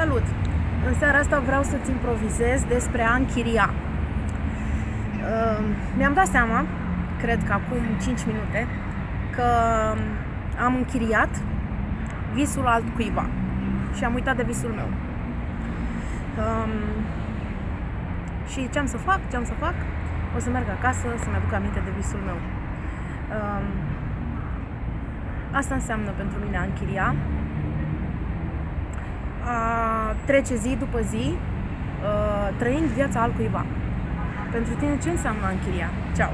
Salut! În seara asta vreau să-ți improvizez despre a închiria. Uh, mi-am dat seama, cred că acum 5 minute, că am închiriat visul altcuiva și am uitat de visul meu. Um, și ce am să fac? Ce am să fac? O să merg acasă să-mi aduc aminte de visul meu. Um, asta înseamnă pentru mine a închiria, a trece zi după zi uh, trăind viața altcuiva. Pentru tine ce înseamnă a închiria? Ceau!